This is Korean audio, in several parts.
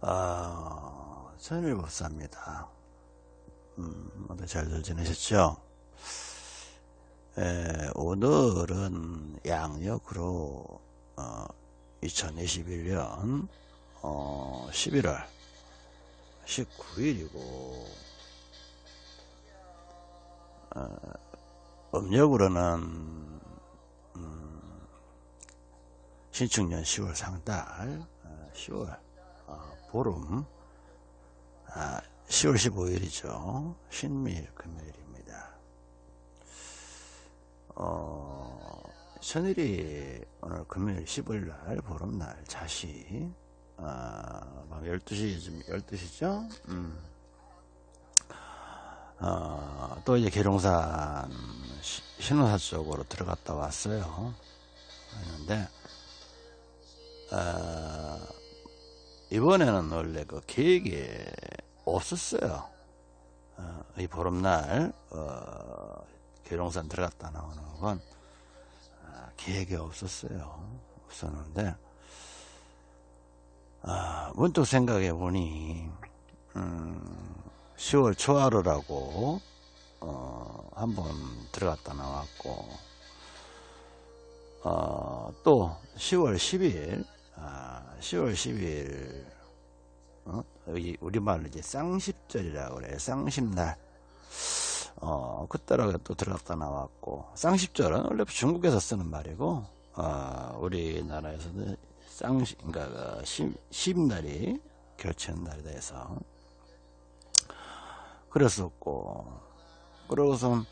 아, 천일법사입니다. 음, 모두 잘들 지내셨죠? 에, 오늘은 양력으로, 어, 2021년, 어, 11월 19일이고, 어, 음력으로는, 음, 신축년 10월 상달, 어, 10월, 어, 보름, 아, 10월 15일이죠. 신미일 금요일입니다. 어, 천일이 오늘 금요일 15일 날, 보름날, 자시, 아, 밤 12시, 좀 12시죠? 음. 어, 또 이제 계룡산 시- 신호사 쪽으로 들어갔다 왔어요. 했는데, 어, 이번에는 원래 그 계획이 없었어요. 어, 이 보름날, 어, 계룡산 들어갔다 나오는 건, 아, 계획이 없었어요. 없었는데, 아, 문득 생각해 보니, 음, 10월 초하루라고, 어, 한번 들어갔다 나왔고, 어, 또 10월 10일, 아, 10월 10일, 어? 여기 우리말로 이제 쌍십절이라고 그래요. 쌍십날. 어, 그때라고 또 들어갔다 나왔고, 쌍십절은 원래 중국에서 쓰는 말이고, 어, 우리나라에서는 쌍십, 그러니까 그 십, 십날이 결치는 날이 돼서, 그랬었고, 그러고선,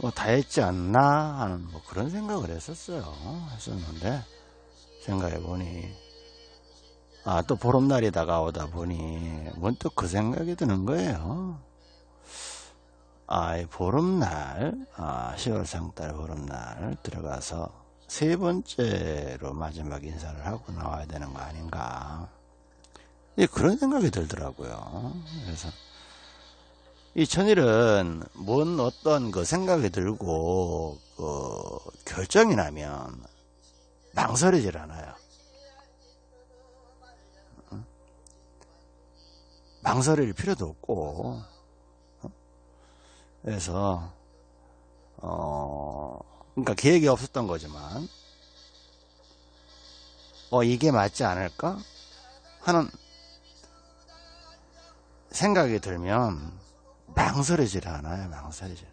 뭐 다 했지 않나 하는 뭐 그런 생각을 했었어요. 했었는데, 생각해 보니, 아, 또 보름날이 다가오다 보니, 문득 그 생각이 드는 거예요. 아, 이 보름날, 아, 10월 상달 보름날 들어가서 세 번째로 마지막 인사를 하고 나와야 되는 거 아닌가. 예, 그런 생각이 들더라고요. 그래서, 이 천일은 뭔 어떤 그 생각이 들고, 그, 결정이 나면 망설이질 않아요. 망설일 필요도 없고, 어? 그래서, 어, 그러니까 계획이 없었던 거지만, 어, 이게 맞지 않을까? 하는 생각이 들면, 망설이질 않아요, 망설이질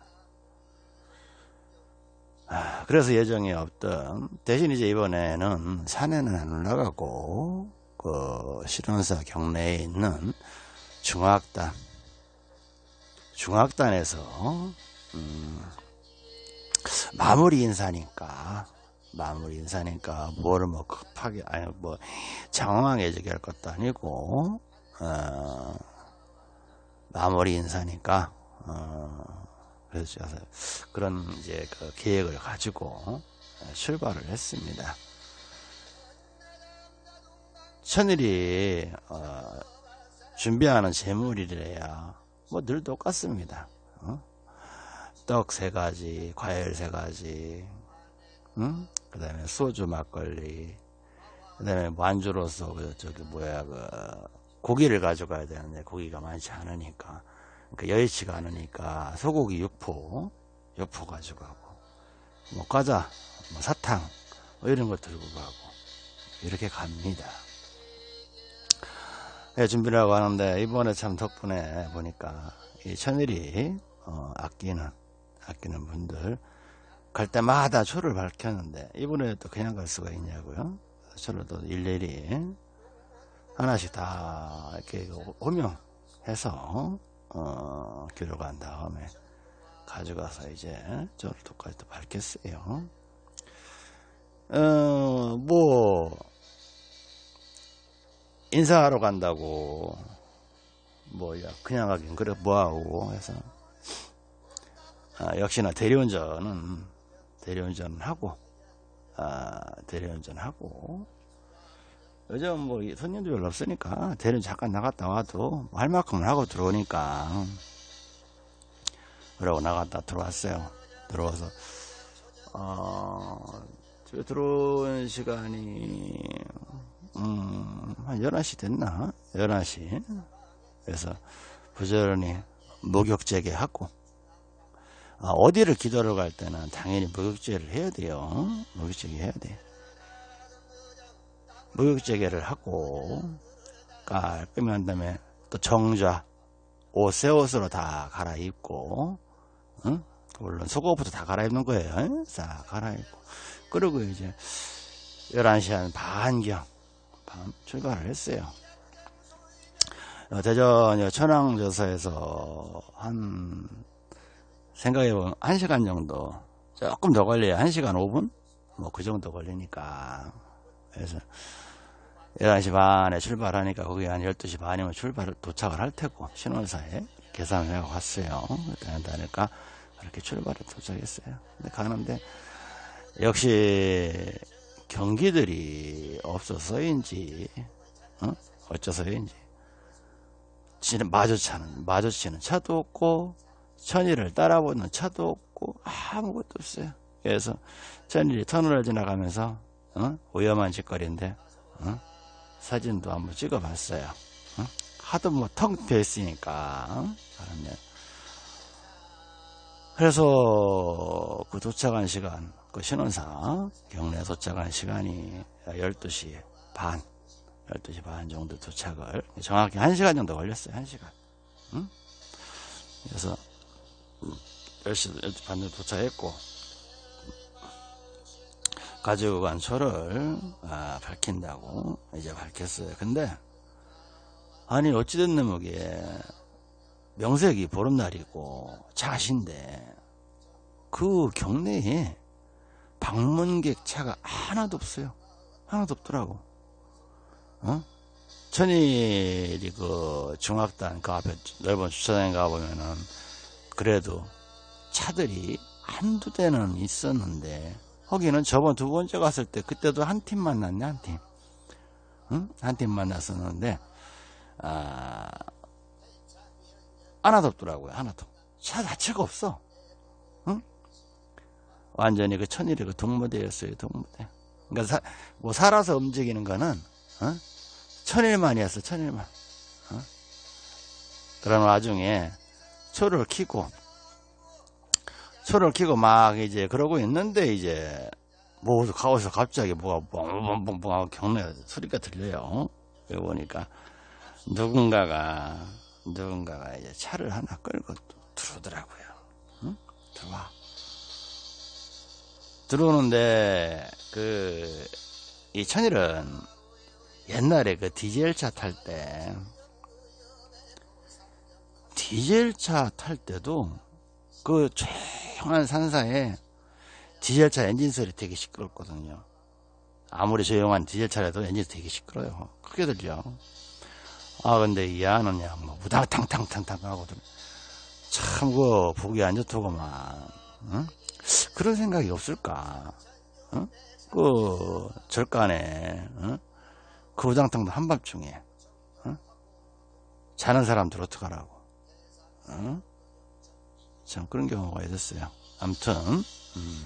그래서 예정이 없던, 대신 이제 이번에는 산에는 안 올라가고, 그, 실원사 경내에 있는 중학단, 중학단에서, 음, 마무리 인사니까, 마무리 인사니까, 뭐를 뭐 급하게, 아니, 뭐, 장황하게 얘기할 것도 아니고, 어, 마무리 인사니까, 어, 그래서 그런 이제 그 계획을 가지고 출발을 했습니다. 천일이, 어, 준비하는 재물이래야 뭐 늘 똑같습니다. 어? 떡세 가지, 과일 세 가지, 응? 그 다음에 소주 막걸리, 그 다음에 만주로서 그 저기 뭐야 그 고기를 가져가야 되는데 고기가 많지 않으니까 그 여의치가 않으니까 소고기 육포, 육포 가져가고 뭐 과자, 뭐 사탕 뭐 이런 거 들고 가고 이렇게 갑니다. 예, 준비를 하고 하는데 이번에 참 덕분에 보니까 이 천일이 어, 아끼는 아끼는 분들 갈 때마다 초를 밝혔는데 이번에 또 그냥 갈 수가 있냐고요? 초를 또 일일이 하나씩 다 이렇게 호명해서 어, 기록한 다음에 가져가서 이제 저를 똑같이 또 밝혔어요. 어, 뭐 인사하러 간다고 뭐야 그냥 가긴 그래 뭐하고 해서. 아, 역시나 대리운전은 대리운전 하고 아, 대리운전 하고 요즘 뭐 손님도 별로 없으니까 대리운 잠깐 나갔다 와도 뭐할 만큼은 하고 들어오니까 그러고 나갔다 들어왔어요 들어와서 어, 집에 들어온 시간이 음, 한 11시 됐나? 11시. 그래서 부지런히 목욕제게 하고, 아, 어디를 기도를 갈 때는 당연히 목욕제를 해야 돼요. 목욕제게 해야 돼. 목욕제게를 하고, 깔끔히 한 다음에 또 정좌, 옷, 새 옷으로 다 갈아입고, 응? 물론 속옷부터 다 갈아입는 거예요. 응? 싹 갈아입고. 그리고 이제 11시 한 반경 밤 출발을 했어요. 어, 대전 천왕저서에서 한 생각해보면 1시간 정도 조금 더 걸려요. 1시간 5분? 뭐 그 정도 걸리니까 그래서 11시 반에 출발하니까 거기 한 12시 반이면 출발 도착을 할 테고 신원사에 계산을 해고 갔어요. 그러니까 그렇게 출발을 도착했어요. 근데 가는데 역시 경기들이 없어서인지 어? 어째서인지 지는 마주차는 마주치는 차도 없고 천일을 따라보는 차도 없고 아무것도 없어요. 그래서 천일이 터널을 지나가면서 어? 위험한 짓거리인데 어? 사진도 한번 찍어봤어요. 어? 하도 뭐텅 비어 있으니까 어? 그래서 그 도착한 시간 그 신원사 경례 도착한 시간이 12시 반 12시 반 정도 도착을 정확히 1시간 정도 걸렸어요 1시간 응? 그래서 10시, 10시 반 정도 도착했고 가지고 간 초를 아, 밝힌다고 이제 밝혔어요 근데 아니 어찌됐는 뭐게 명색이 보름날이고 자신데 그 경내에 방문객 차가 하나도 없어요. 하나도 없더라고. 어? 천일이 그 중학단 그 앞에 넓은 주차장에 가보면은 그래도 차들이 한두 대는 있었는데 거기는 저번 두 번째 갔을 때 그때도 한 팀 만났네 한 팀. 응? 한 팀 만났었는데 아 하나도 없더라고요 하나도 차 자체가 없어 응? 완전히 그 천일이 그 동무대였어요 동무대 그러니까 사, 뭐 살아서 움직이는 거는 어? 천일만이었어 천일만 어? 그런 와중에 초를 키고 초를 키고 막 이제 그러고 있는데 이제 뭐 가오서 갑자기 뭐가 뻥뻥뻥뻥 하고 경례 소리가 들려요 여기 보니까 누군가가 누군가가 이제 차를 하나 끌고 들어오더라고요. 응? 들어와. 들어오는데 그 이 천일은 옛날에 그 디젤 차 탈 때 디젤 차 탈 때도 그 조용한 산사에 디젤차 엔진 소리 되게 시끄럽거든요. 아무리 조용한 디젤차라도 엔진 되게 시끄러요. 크게 들려. 아 근데 이 안은 야뭐 우당탕탕탕탕 하고 참그 보기 안 좋더구만 응? 그런 생각이 없을까 응? 그 절간에 응? 그 우당탕도 한밤중에 응? 자는 사람들 어떡하라고 응? 참 그런 경우가 있었어요. 암튼 음.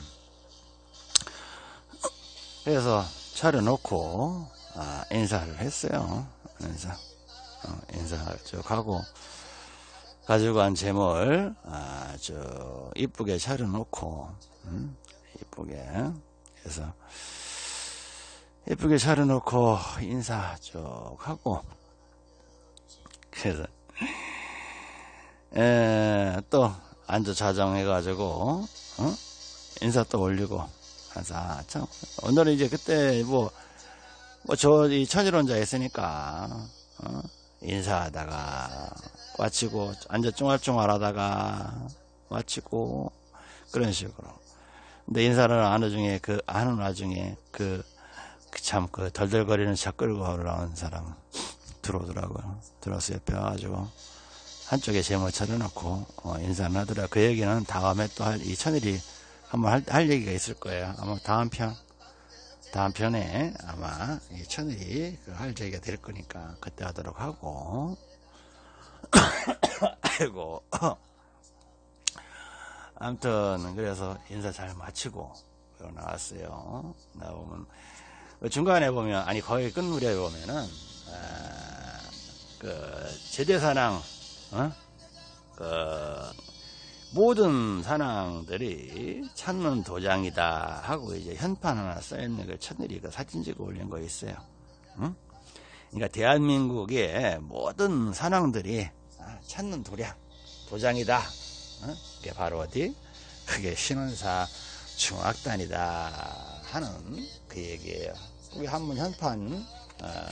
그래서 차려놓고 아, 인사를 했어요. 인사. 어, 인사 쭉 하고 가지고 간 재물 아주 이쁘게 차려놓고 음, 이쁘게 해서 이쁘게 차려놓고 인사 쭉 하고 그래서 에, 또 앉아 자정해 가지고 어? 인사 또 올리고 그래서 아, 참 오늘은 이제 그때 뭐 뭐 저 이 천일원자 있으니까 어? 인사하다가 꽈치고 앉아 쫑알쫑알 하다가 꽈치고 그런 식으로 근데 인사를 하는 중에 그 하는 와중에 그 참그 덜덜거리는 차 끌고 올라온 사람 들어오더라고요 들어서 옆에 와가지고 한쪽에 제모 차려놓고 어, 인사를 하더라. 그 얘기는 다음에 또 할 이 천일이 한번 할, 할 얘기가 있을 거예요. 아마 다음 편 다음 편에 아마 이 천일이 그할 얘기가 될 거니까 그때 하도록 하고. 아이고. 아무튼 그래서 인사 잘 마치고 나왔어요. 나오면 그 중간에 보면 아니 거의 끝무렵에 보면은 아, 그 제대사랑 어? 그 모든 사랑들이 찾는 도장이다 하고 이제 현판 하나 써있는 걸 천일이 그 사진 찍어 올린 거 있어요. 응? 그러니까 대한민국의 모든 사랑들이 아, 찾는 도량 도장이다. 어? 그게 바로 어디? 그게 신원사 중학단이다 하는 그 얘기예요. 우리 한번 현판 어,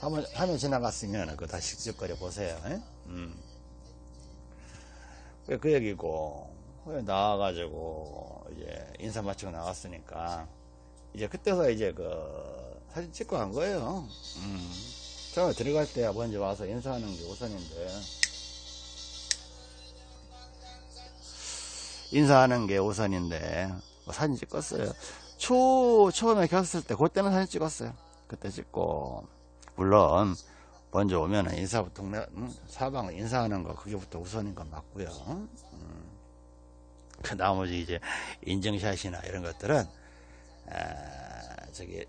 한번 화면 지나갔으면 그거 다시 직접거려 보세요. 예? 음. 그, 그 얘기고 나와가지고 이제 인사 마치고 나왔으니까 이제 그때서 이제 그 사진 찍고 간 거예요. 음. 처음에 들어갈 때 먼저 와서 인사하는 게 우선인데 인사하는 게 우선인데 뭐 사진 찍었어요. 초 처음에 켰을 때 그때는 사진 찍었어요. 그때 찍고 물론 먼저 오면은 인사부터 동네 음, 사방 인사하는 거 그게부터 우선인 건 맞고요. 음. 그 나머지 이제 인증샷이나 이런 것들은 아, 저기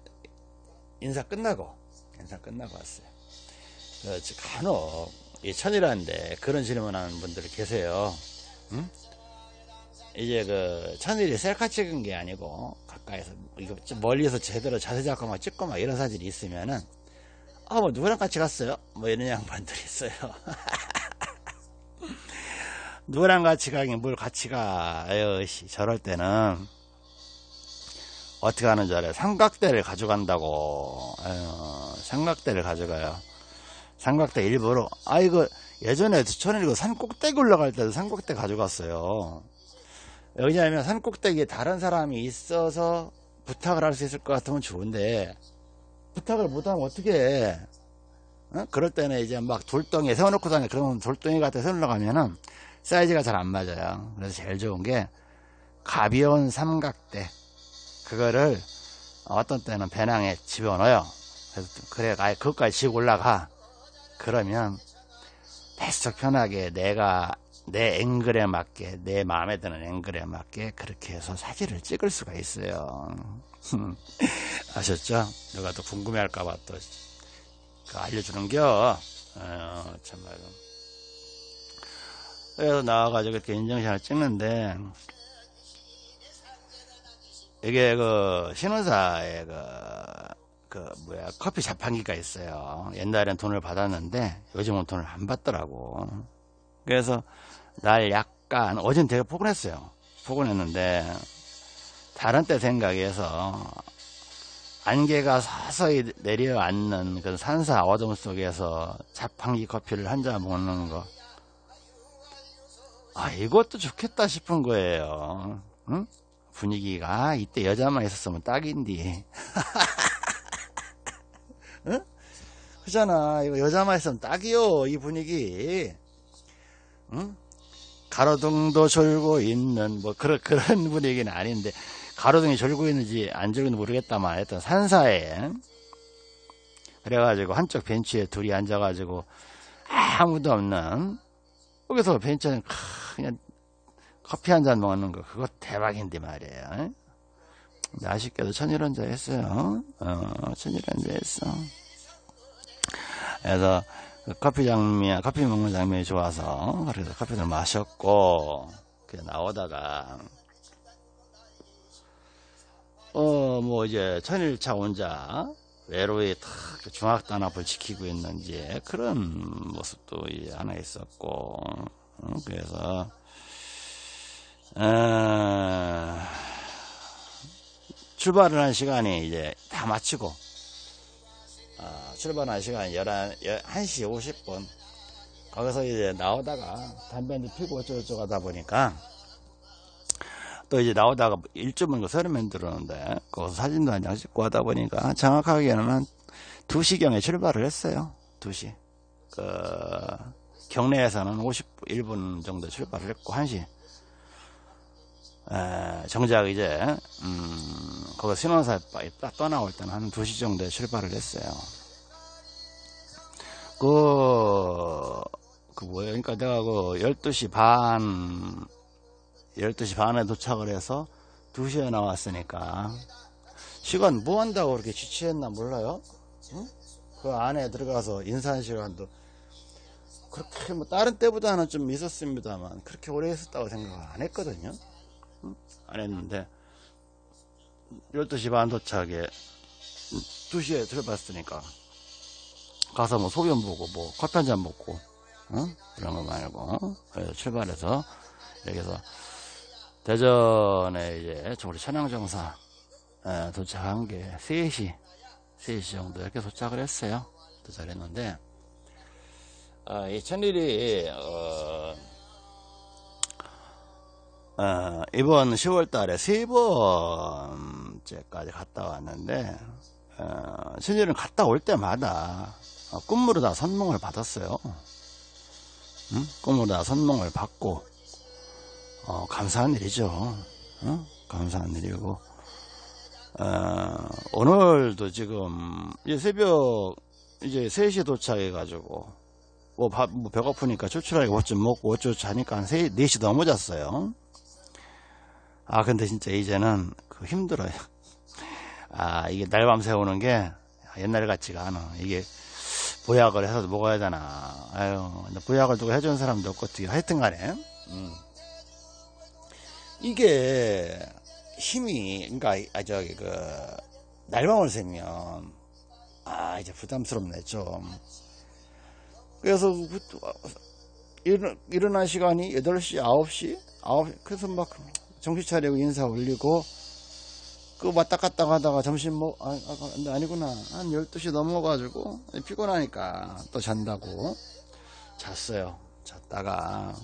인사 끝나고 인사 끝나고 왔어요. 그 간혹 이 천이라는데 그런 질문하는 분들 계세요. 응? 이제 그 천일이 셀카 찍은 게 아니고 가까이서 이거 좀 멀리서 제대로 자세 잡고 막 찍고 막 이런 사진이 있으면은 아 뭐 누구랑 같이 갔어요? 뭐 이런 양반들이 있어요. 누구랑 같이 가긴 뭘 같이 가. 에휴 씨 저럴 때는 어떻게 하는 줄 알아요? 삼각대를 가져간다고. 에휴, 삼각대를 가져가요. 삼각대 일부러 아 이거 예전에 저는 이거 산 꼭대기 올라갈 때도 삼각대 가져갔어요. 왜냐하면 산 꼭대기에 다른 사람이 있어서 부탁을 할 수 있을 것 같으면 좋은데 부탁을 못하면 어떻게 해? 어? 그럴 때는 이제 막 돌덩이에 세워놓고 다니 그러면 돌덩이 같은 데 세우려가면은 사이즈가 잘 안 맞아요. 그래서 제일 좋은 게 가벼운 삼각대 그거를 어떤 때는 배낭에 집어넣어요. 그래서 그래 아예 그것까지 지고 올라가. 그러면 배수적 편하게 내가 내 앵글에 맞게 내 마음에 드는 앵글에 맞게 그렇게 해서 사진을 찍을 수가 있어요 아셨죠? 누가 또 궁금해할까봐 또 알려주는겨 어, 참말로 그래서 나와가지고 이렇게 인증샷을 찍는데 이게 그 신혼사의 그, 그 뭐야 커피 자판기가 있어요 옛날엔 돈을 받았는데 요즘은 돈을 안 받더라고 그래서 날 약간 어젠 되게 포근했어요. 포근했는데 다른 때 생각해서 안개가 서서히 내려앉는 그 산사 어둠 속에서 자판기 커피를 한 잔 먹는 거. 아, 이것도 좋겠다 싶은 거예요. 응? 분위기가 아, 이때 여자만 있었으면 딱인디. 응? 그잖아. 이거 여자만 있으면 딱이요. 이 분위기. 응? 가로등도 졸고 있는 뭐 그런 그런 분위기는 아닌데 가로등이 졸고 있는지 안 졸고는지 모르겠다만 하여튼 산사에 그래가지고 한쪽 벤치에 둘이 앉아가지고 아무도 없는 거기서 벤치는 그냥 커피 한 잔 먹는 거 그거 대박인데 말이에요. 아쉽게도 천일원자 했어요. 어, 천일원자 했어. 그래서 그 커피 장면, 커피 먹는 장면이 좋아서 그래서 커피를 마셨고 나오다가 어 뭐 이제 천일차 혼자 외로이 탁 중학단 앞을 지키고 있는 이제 그런 모습도 이제 하나 있었고 어, 그래서 어, 출발을 한 시간이 이제 다 마치고 어, 출발한 시간 11, 1시 50분. 거기서 이제 나오다가 담배 한대 피고 어쩌고저쩌고 하다 보니까 또 이제 나오다가 일주면 그 서른면 들어오는데 거기서 사진도 한 장 찍고 하다 보니까 정확하게는 한 2시경에 출발을 했어요. 2시. 그 경내에서는 51분 정도 출발을 했고 1시. 에, 정작 이제 음, 거기 신혼사 딱 떠나올 때는 한 2시 정도에 출발을 했어요. 그, 그 뭐예요? 그러니까 내가 그 12시 반 12시 반에 도착을 해서 2시에 나왔으니까 시간 뭐 한다고 그렇게 지치했나 몰라요? 응? 그 안에 들어가서 인사한 시간도 그렇게 뭐 다른 때보다는 좀 있었습니다만 그렇게 오래 있었다고 생각 안 했거든요. 응? 안 했는데 12시 반 도착에 2시에 들어봤으니까 가서 뭐 소변 보고 뭐 커피 한 잔 먹고 응? 그런 거 말고 그래서 출발해서 여기서 대전에 이제 우리 천양정사 에, 도착한 게 3시 3시 정도 이렇게 도착을 했어요 도착했는데 아, 이 천일이 어, 어, 이번 10월 달에 세 번째까지 갔다 왔는데 어, 천일은 갔다 올 때마다 어, 꿈으로 다 선몽을 받았어요 응? 꿈으로 다 선몽을 받고 어, 감사한 일이죠. 어? 감사한 일이고. 어, 오늘도 지금 이제 새벽 이제 3시에 도착해 가지고 뭐, 밥, 뭐 배고프니까 출출하게 뭐 좀 먹고 어쩌고 자니까 한 3, 4시 넘어 잤어요. 아 근데 진짜 이제는 그 힘들어요. 아 이게 날밤 새우는 게 옛날 같지가 않아. 이게 보약을 해서 먹어야 되나. 아유 보약을 누가 해주는 사람도 없고 어떻게 하여튼 간에. 음. 이게 힘이 그러니까 아 저기 그 날밤을 새면 아 이제 부담스럽네 좀. 그래서 그 일어, 일어난 시간이 8시 9시? 9 그래서 막 정신 차리고 인사 올리고 그 왔다 갔다 하다가 점심 뭐 아, 아, 아니구나. 한 12시 넘어가지고 피곤하니까 또 잔다고 잤어요. 잤다가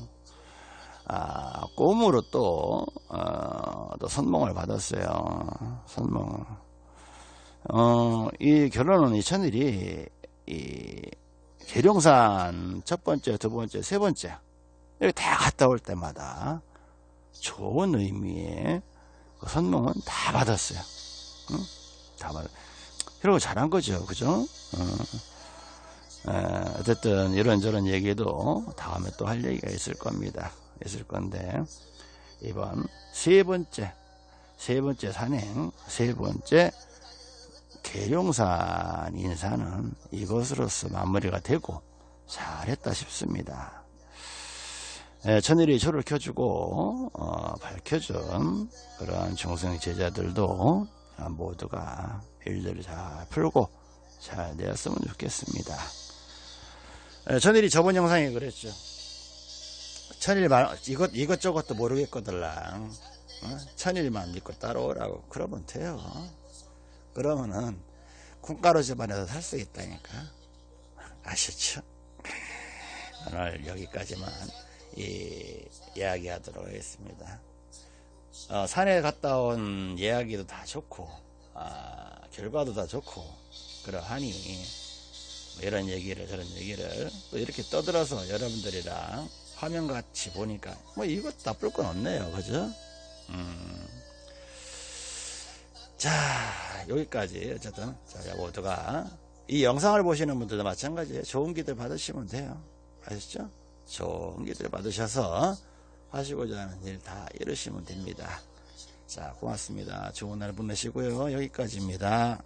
아, 꿈으로 또, 어, 또 선몽을 받았어요. 선몽. 어, 이 결혼은 이 천일이, 이, 계룡산 첫 번째, 두 번째, 세 번째, 여기 다 갔다 올 때마다 좋은 의미의 그 선몽은 다 받았어요. 응? 다 받, 그리고 잘한 거죠. 그죠? 어. 에, 어쨌든 이런저런 얘기도 다음에 또 할 얘기가 있을 겁니다. 있을 건데 이번 세 번째 세 번째 산행 세 번째 계룡산 인사는 이것으로서 마무리가 되고 잘했다 싶습니다. 예, 천일이 초를 켜주고 어, 밝혀준 그런 중생 제자들도 모두가 일들을 잘 풀고 잘 되었으면 좋겠습니다. 예, 천일이 저번 영상에 그랬죠. 천일 말 이것 이것저것도 모르겠거들랑 어? 천일만 믿고 따라오라고 그러면 돼요. 그러면은 콩가루 집안에서 살 수 있다니까 아시죠? 오늘 여기까지만 이 이야기하도록 하겠습니다. 어, 산에 갔다 온 이야기도 다 좋고 아, 결과도 다 좋고 그러하니 뭐 이런 얘기를 저런 얘기를 또 이렇게 떠들어서 여러분들이랑 화면같이 보니까 뭐 이것 나쁠 건 없네요. 그죠? 음. 자 여기까지 어쨌든 자 모두가 이 영상을 보시는 분들도 마찬가지예요. 좋은 기들 받으시면 돼요. 아시죠? 좋은 기들 받으셔서 하시고자 하는 일 다 이루시면 됩니다. 자 고맙습니다. 좋은 날 보내시고요. 여기까지입니다